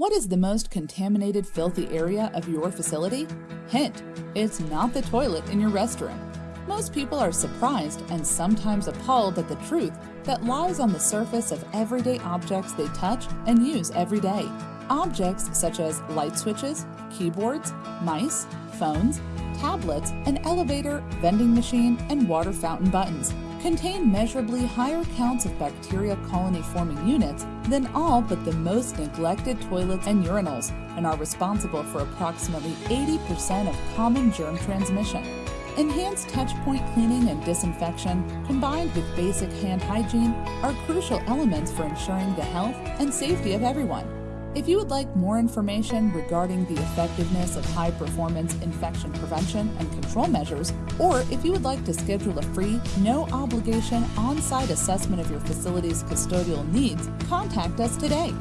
What is the most contaminated, filthy area of your facility? Hint, it's not the toilet in your restroom. Most people are surprised and sometimes appalled at the truth that lies on the surface of everyday objects they touch and use every day. Objects such as light switches, keyboards, mice, phones, tablets, an elevator, vending machine, and water fountain buttons contain measurably higher counts of bacterial colony forming units than all but the most neglected toilets and urinals and are responsible for approximately 80% of common germ transmission. Enhanced touchpoint cleaning and disinfection, combined with basic hand hygiene, are crucial elements for ensuring the health and safety of everyone. If you would like more information regarding the effectiveness of high performance infection prevention and control measures, or if you would like to schedule a free, no obligation on site assessment of your facility's custodial needs, contact us today.